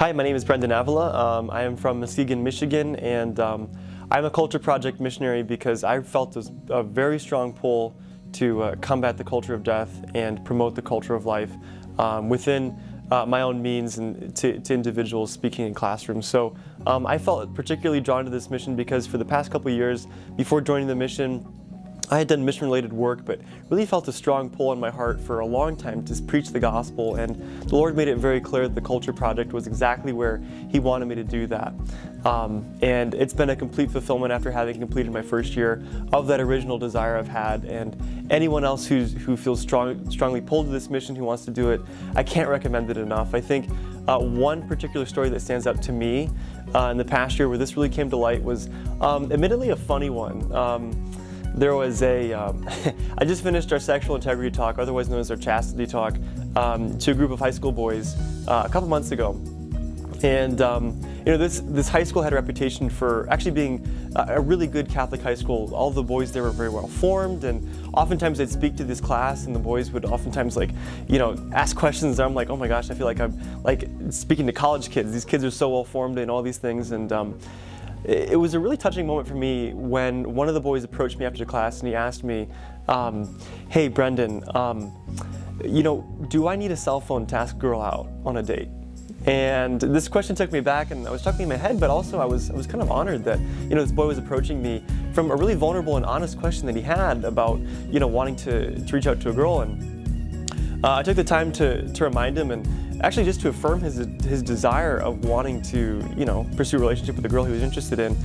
Hi, my name is Brendan Avila. Um, I am from Muskegon, Michigan, and um, I'm a Culture Project missionary because I felt a very strong pull to uh, combat the culture of death and promote the culture of life um, within uh, my own means and to, to, individuals speaking in classrooms. So um, I felt particularly drawn to this mission because for the past couple years, before joining the mission, I had done mission-related work, but really felt a strong pull in my heart for a long time to preach the gospel, and the Lord made it very clear that the Culture Project was exactly where He wanted me to do that. Um, and it's been a complete fulfillment after having completed my first year of that original desire I've had, and anyone else who's, who feels strong, strongly pulled to this mission, who wants to do it, I can't recommend it enough. I think uh, one particular story that stands out to me uh, in the past year where this really came to light was um, admittedly a funny one. Um, there was a. Um, I just finished our sexual integrity talk, otherwise known as our chastity talk, um, to a group of high school boys uh, a couple months ago. And um, you know, this, this high school had a reputation for actually being a, a really good Catholic high school. All the boys there were very well formed and oftentimes I'd speak to this class and the boys would oftentimes like, you know, ask questions I'm like, oh my gosh, I feel like I'm like speaking to college kids. These kids are so well formed and all these things and um, it was a really touching moment for me when one of the boys approached me after class and he asked me, um, hey Brendan, um, you know, do I need a cell phone to ask a girl out on a date? And this question took me back and I was chuckling in my head, but also I was, I was kind of honored that, you know, this boy was approaching me from a really vulnerable and honest question that he had about, you know, wanting to, to reach out to a girl. And uh, I took the time to, to remind him and actually just to affirm his, his desire of wanting to, you know, pursue a relationship with a girl he was interested in.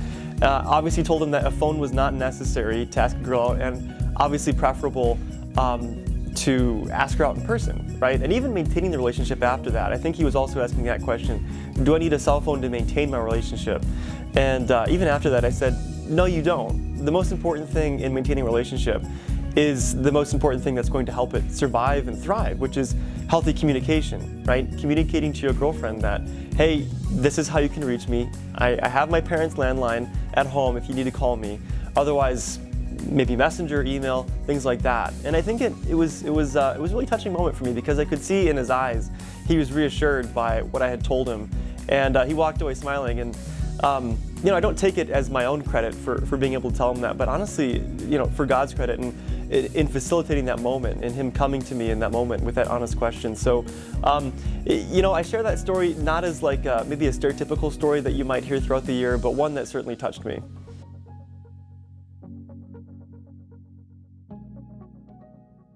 Uh, obviously told him that a phone was not necessary to ask a girl out and obviously preferable um, to ask her out in person, right? And even maintaining the relationship after that. I think he was also asking that question, do I need a cell phone to maintain my relationship? And uh, even after that I said, no you don't. The most important thing in maintaining a relationship is the most important thing that's going to help it survive and thrive, which is healthy communication, right? Communicating to your girlfriend that, hey, this is how you can reach me. I, I have my parents' landline at home if you need to call me. Otherwise, maybe messenger, email, things like that. And I think it, it was it was uh, it was a really touching moment for me because I could see in his eyes he was reassured by what I had told him, and uh, he walked away smiling. And um, you know, I don't take it as my own credit for for being able to tell him that, but honestly, you know, for God's credit and in facilitating that moment and him coming to me in that moment with that honest question. So, um, you know, I share that story not as like uh, maybe a stereotypical story that you might hear throughout the year, but one that certainly touched me.